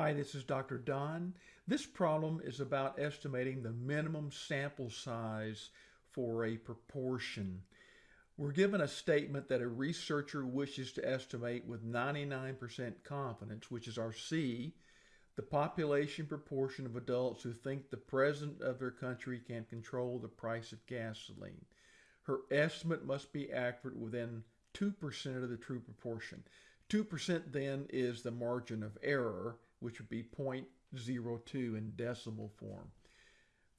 Hi, this is Dr. Don. This problem is about estimating the minimum sample size for a proportion. We're given a statement that a researcher wishes to estimate with 99% confidence, which is our C, the population proportion of adults who think the president of their country can control the price of gasoline. Her estimate must be accurate within 2% of the true proportion. 2% then is the margin of error, which would be 0.02 in decimal form.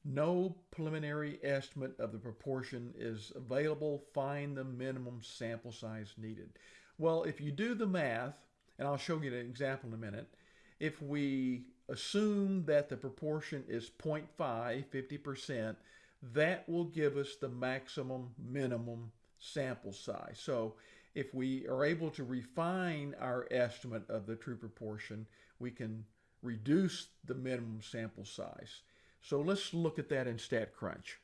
No preliminary estimate of the proportion is available. Find the minimum sample size needed. Well, if you do the math, and I'll show you an example in a minute, if we assume that the proportion is 0.5, 50%, that will give us the maximum minimum sample size. So if we are able to refine our estimate of the true proportion, we can reduce the minimum sample size. So let's look at that in StatCrunch.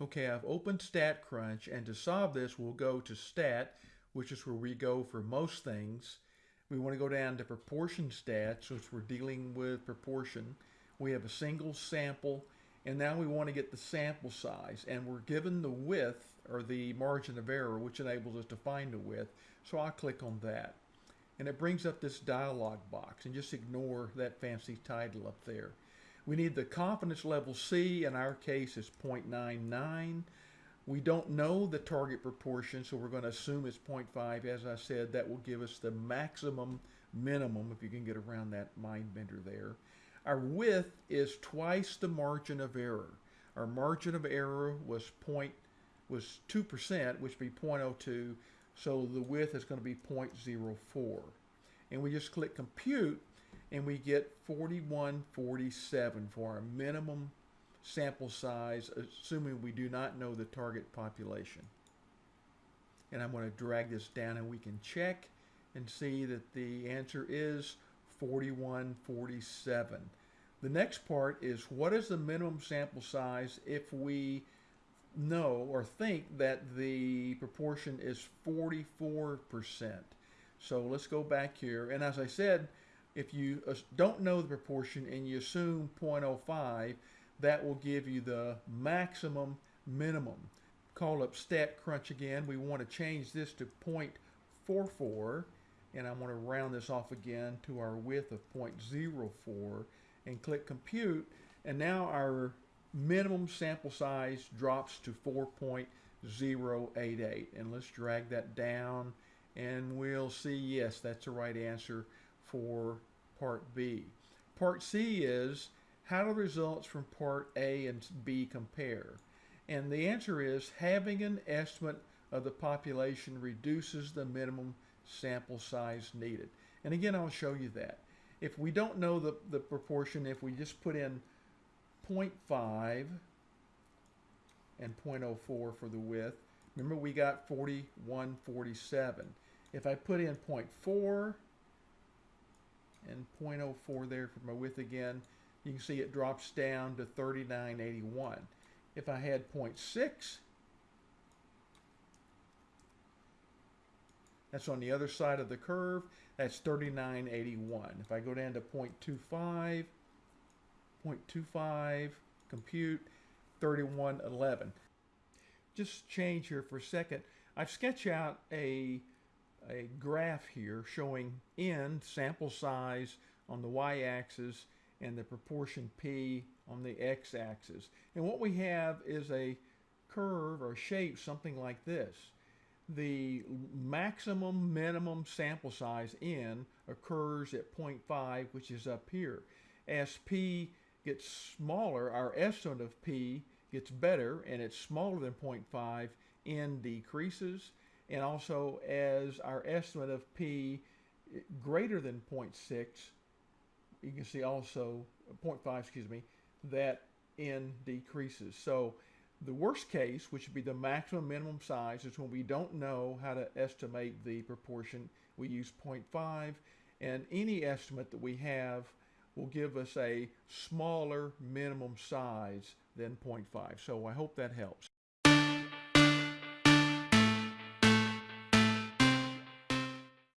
Okay, I've opened StatCrunch, and to solve this, we'll go to Stat, which is where we go for most things. We want to go down to Proportion Stats, since we're dealing with proportion. We have a single sample, and now we want to get the sample size, and we're given the width, or the margin of error, which enables us to find the width. So I'll click on that and it brings up this dialog box and just ignore that fancy title up there. We need the confidence level C, in our case is 0.99. We don't know the target proportion, so we're going to assume it's 0.5. As I said, that will give us the maximum minimum, if you can get around that mind bender there. Our width is twice the margin of error. Our margin of error was point was 2%, which would be 0.02. So the width is going to be 0.04. And we just click compute and we get 4147 for our minimum sample size, assuming we do not know the target population. And I'm going to drag this down and we can check and see that the answer is 4147. The next part is what is the minimum sample size if we know or think that the proportion is 44%. So let's go back here. And as I said, if you don't know the proportion and you assume 0.05, that will give you the maximum minimum. Call up StatCrunch again. We want to change this to 0.44 and I'm going to round this off again to our width of 0.04 and click compute and now our minimum sample size drops to 4.088 and let's drag that down and we'll see yes that's the right answer for part B. Part C is how do the results from part A and B compare? And the answer is having an estimate of the population reduces the minimum sample size needed. And again, I'll show you that. If we don't know the, the proportion, if we just put in 0.5 and 0.04 for the width. Remember we got 4147. If I put in 0.4 and 0.04 there for my width again, you can see it drops down to 3981. If I had 0.6, that's on the other side of the curve, that's 3981. If I go down to 0.25, 0.25, compute, 3111. Just change here for a second. I've sketched out a, a graph here showing n, sample size, on the y-axis and the proportion p on the x-axis. And what we have is a curve or shape something like this. The maximum minimum sample size n occurs at 0.5, which is up here. As p gets smaller, our estimate of P gets better and it's smaller than 0.5, N decreases. And also as our estimate of P greater than 0.6, you can see also 0.5, excuse me, that N decreases. So the worst case, which would be the maximum minimum size, is when we don't know how to estimate the proportion. We use 0.5, and any estimate that we have will give us a smaller minimum size than 0.5. So I hope that helps.